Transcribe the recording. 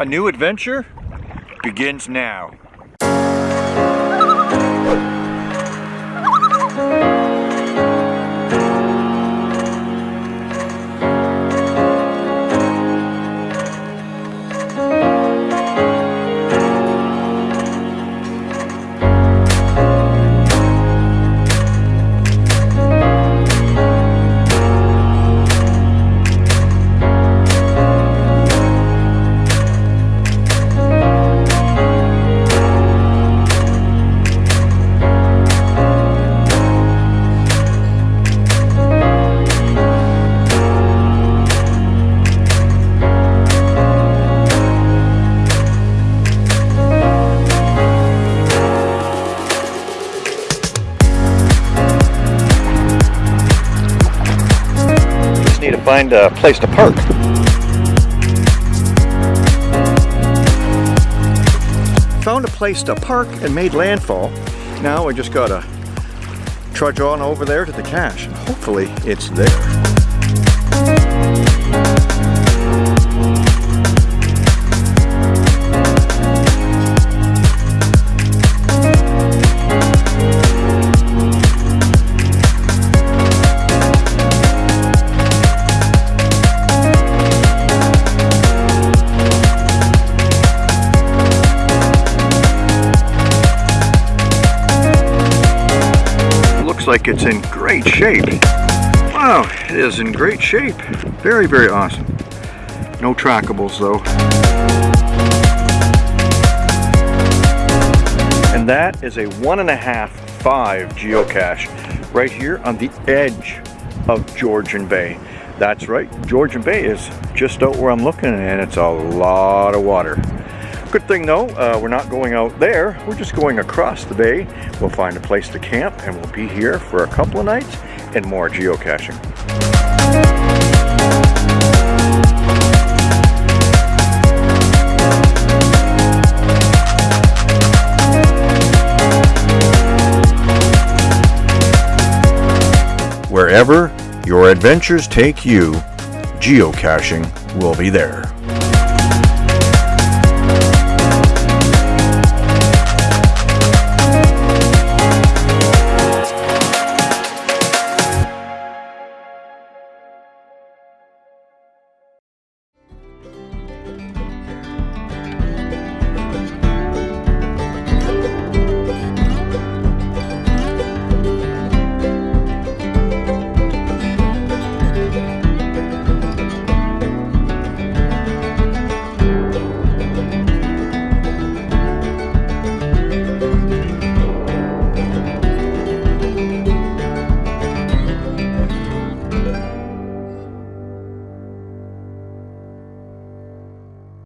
A new adventure begins now. Need to find a place to park. Found a place to park and made landfall. Now I just gotta trudge on over there to the cache. and Hopefully it's there. Looks like it's in great shape. Wow, it is in great shape. Very, very awesome. No trackables though. And that is a one and a half five geocache right here on the edge of Georgian Bay. That's right, Georgian Bay is just out where I'm looking and it's a lot of water. Good thing though, uh, we're not going out there, we're just going across the bay. We'll find a place to camp and we'll be here for a couple of nights and more geocaching. Wherever your adventures take you, geocaching will be there.